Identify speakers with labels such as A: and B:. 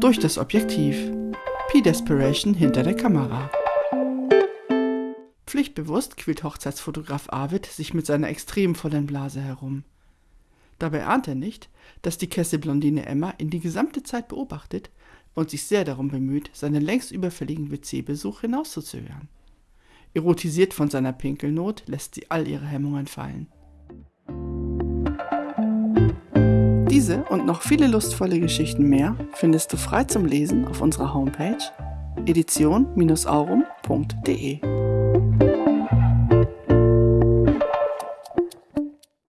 A: durch das Objektiv. P-Desperation hinter der Kamera. Pflichtbewusst quält Hochzeitsfotograf Arvid sich mit seiner extrem vollen Blase herum. Dabei ahnt er nicht, dass die Kesselblondine Emma ihn die gesamte Zeit beobachtet und sich sehr darum bemüht, seinen längst überfälligen WC-Besuch hinauszuzögern. Erotisiert von seiner Pinkelnot lässt sie all ihre Hemmungen fallen. Diese und noch viele lustvolle Geschichten mehr findest du frei zum Lesen auf unserer Homepage edition-aurum.de.